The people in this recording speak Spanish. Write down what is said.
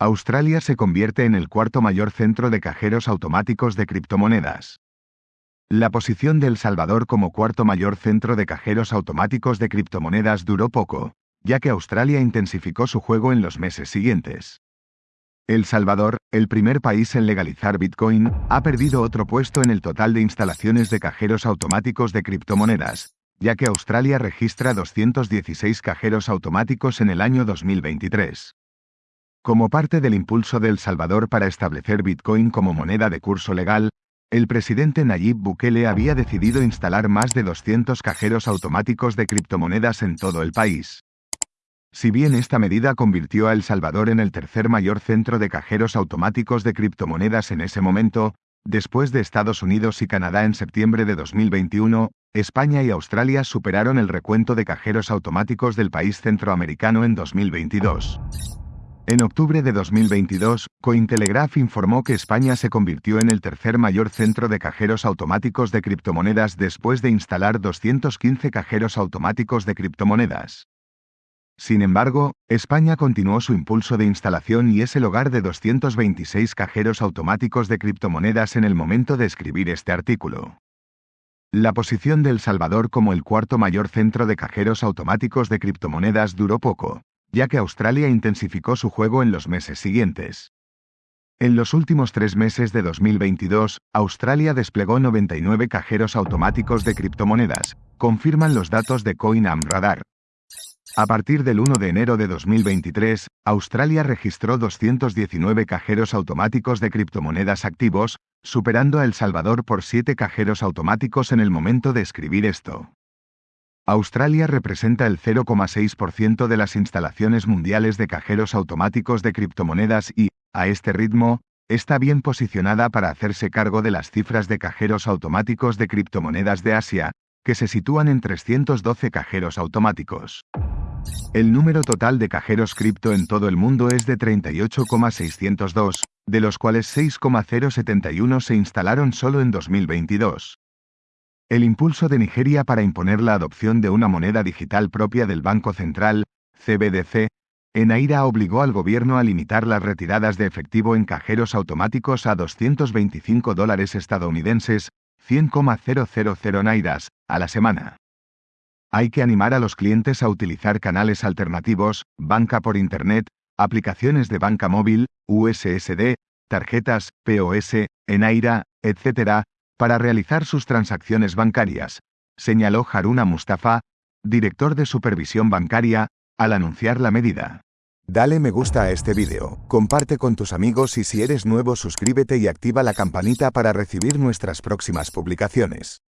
Australia se convierte en el cuarto mayor centro de cajeros automáticos de criptomonedas. La posición de El Salvador como cuarto mayor centro de cajeros automáticos de criptomonedas duró poco, ya que Australia intensificó su juego en los meses siguientes. El Salvador, el primer país en legalizar Bitcoin, ha perdido otro puesto en el total de instalaciones de cajeros automáticos de criptomonedas, ya que Australia registra 216 cajeros automáticos en el año 2023. Como parte del impulso de El Salvador para establecer Bitcoin como moneda de curso legal, el presidente Nayib Bukele había decidido instalar más de 200 cajeros automáticos de criptomonedas en todo el país. Si bien esta medida convirtió a El Salvador en el tercer mayor centro de cajeros automáticos de criptomonedas en ese momento, después de Estados Unidos y Canadá en septiembre de 2021, España y Australia superaron el recuento de cajeros automáticos del país centroamericano en 2022. En octubre de 2022, Cointelegraph informó que España se convirtió en el tercer mayor centro de cajeros automáticos de criptomonedas después de instalar 215 cajeros automáticos de criptomonedas. Sin embargo, España continuó su impulso de instalación y es el hogar de 226 cajeros automáticos de criptomonedas en el momento de escribir este artículo. La posición de El Salvador como el cuarto mayor centro de cajeros automáticos de criptomonedas duró poco, ya que Australia intensificó su juego en los meses siguientes. En los últimos tres meses de 2022, Australia desplegó 99 cajeros automáticos de criptomonedas, confirman los datos de CoinAmRadar. A partir del 1 de enero de 2023, Australia registró 219 cajeros automáticos de criptomonedas activos, superando a El Salvador por 7 cajeros automáticos en el momento de escribir esto. Australia representa el 0,6% de las instalaciones mundiales de cajeros automáticos de criptomonedas y, a este ritmo, está bien posicionada para hacerse cargo de las cifras de cajeros automáticos de criptomonedas de Asia, que se sitúan en 312 cajeros automáticos. El número total de cajeros cripto en todo el mundo es de 38,602, de los cuales 6,071 se instalaron solo en 2022. El impulso de Nigeria para imponer la adopción de una moneda digital propia del Banco Central, CBDC, en Aira obligó al gobierno a limitar las retiradas de efectivo en cajeros automáticos a 225 dólares estadounidenses, 100,000 nairas, a la semana. Hay que animar a los clientes a utilizar canales alternativos, banca por Internet, aplicaciones de banca móvil, USSD, tarjetas, POS, Enaira, etc., para realizar sus transacciones bancarias, señaló Haruna Mustafa, director de supervisión bancaria, al anunciar la medida. Dale me gusta a este vídeo, comparte con tus amigos y si eres nuevo suscríbete y activa la campanita para recibir nuestras próximas publicaciones.